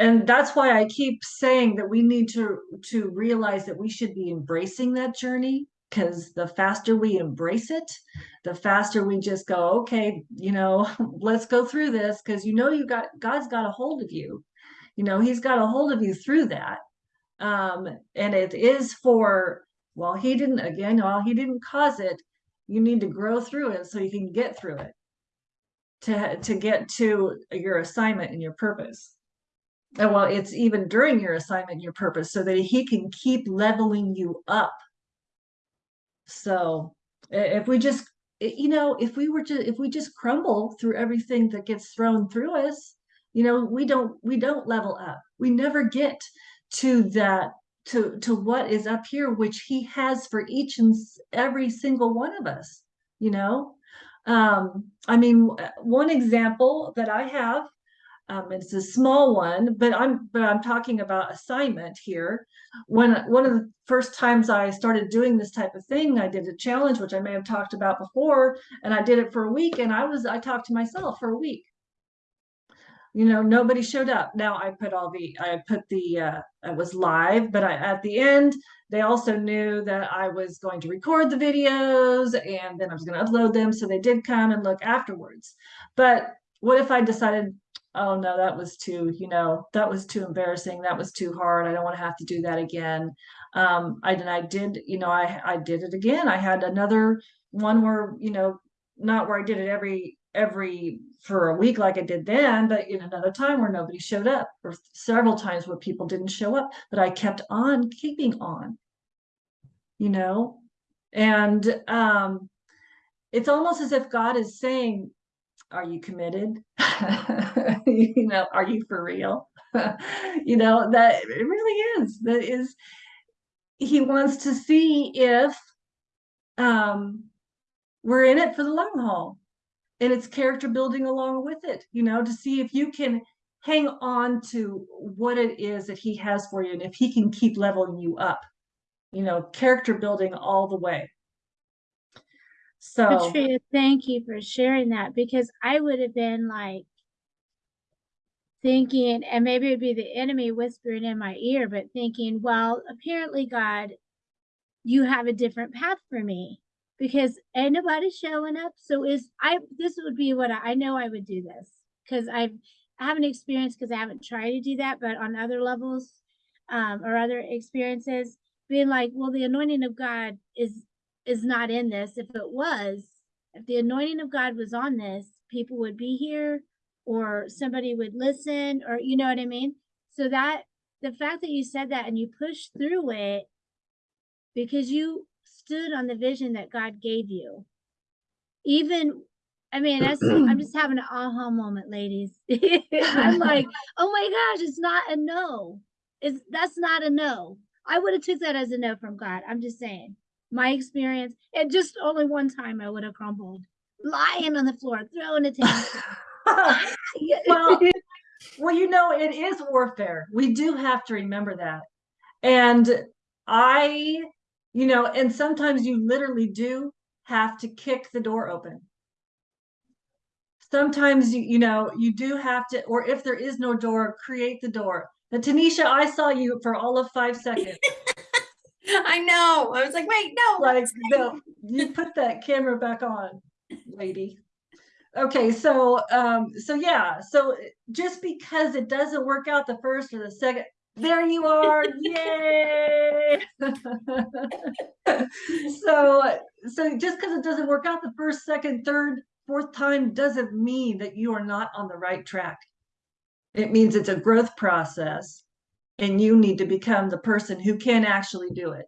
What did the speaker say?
and that's why I keep saying that we need to to realize that we should be embracing that journey because the faster we embrace it, the faster we just go, okay, you know, let's go through this because you know you got God's got a hold of you. You know, he's got a hold of you through that. Um, and it is for well, he didn't again, well, he didn't cause it. You need to grow through it so you can get through it to to get to your assignment and your purpose. And well, it's even during your assignment your purpose so that he can keep leveling you up. So if we just you know, if we were to if we just crumble through everything that gets thrown through us, you know, we don't we don't level up. We never get to that to to what is up here which he has for each and every single one of us, you know? Um, I mean, one example that I have, um, it's a small one, but I'm but I'm talking about assignment here. When one of the first times I started doing this type of thing, I did a challenge, which I may have talked about before, and I did it for a week, and I was I talked to myself for a week. You know, nobody showed up. Now I put all the I put the uh, it was live, but I at the end they also knew that I was going to record the videos and then I was going to upload them. So they did come and look afterwards. But what if I decided, oh no, that was too, you know, that was too embarrassing. That was too hard. I don't want to have to do that again. Um, I, and I did, you know, I, I did it again. I had another one where, you know, not where I did it every every for a week like I did then, but in another time where nobody showed up, or several times where people didn't show up, but I kept on keeping on, you know? And um, it's almost as if God is saying, Are you committed? you know, are you for real? you know, that it really is. That is, He wants to see if um, we're in it for the long haul and it's character building along with it, you know, to see if you can hang on to what it is that he has for you and if he can keep leveling you up, you know, character building all the way. So, Patria, thank you for sharing that because I would have been like thinking, and maybe it'd be the enemy whispering in my ear, but thinking, well, apparently, God, you have a different path for me because ain't nobody showing up. So is I this would be what I, I know I would do this because I've I haven't experienced because I haven't tried to do that, but on other levels um, or other experiences, being like, well, the anointing of God is is not in this. If it was, if the anointing of God was on this, people would be here or somebody would listen or you know what I mean? So that the fact that you said that and you pushed through it because you stood on the vision that God gave you. Even, I mean, that's, I'm just having an aha moment, ladies. I'm like, oh my gosh, it's not a no. It's that's not a no. I would have took that as a no from God. I'm just saying, my experience, and just only one time I would have crumbled, lying on the floor, throwing a tantrum. well, well, you know, it is warfare. We do have to remember that. And I you know, and sometimes you literally do have to kick the door open. Sometimes you, you know, you do have to, or if there is no door, create the door. But Tanisha, I saw you for all of five seconds. I know. I was like, wait, no. Like, no, you put that camera back on, lady. Okay, so um, so yeah, so just because it doesn't work out the first or the second, there you are. Yay. so so just because it doesn't work out the first, second, third, fourth time doesn't mean that you are not on the right track. It means it's a growth process and you need to become the person who can actually do it.